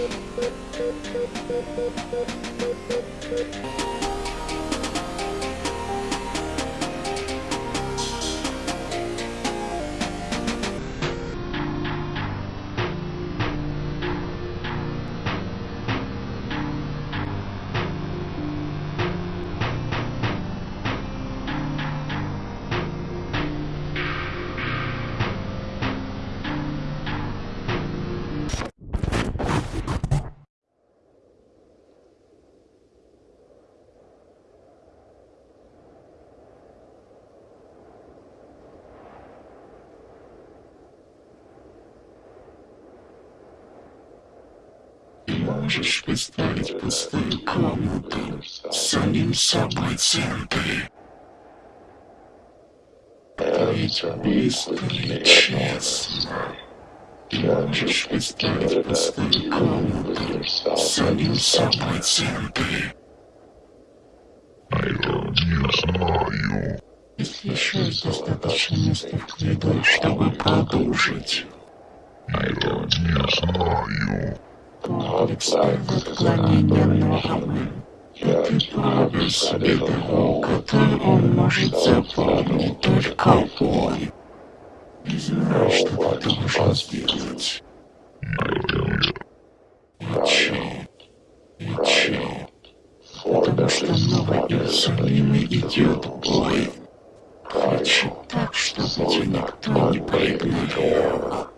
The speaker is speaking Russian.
Thank you. Можешь представить пустую комнату с самим собой в центре? Это ведь быстро и честно. Можешь представить пустую комнату с самим собой в центре? Я не знаю. Если еще есть достаточно места в коридоре, чтобы продолжить. Комплекс отклонения нормы. Себе дорогу, которую он может запомнить только он. Не знаю, что ты должен сделать. Ничего. Ничего. Потому что новый Иерусалим идет бой. Хочу так, чтобы тебя никто не проигнорировал.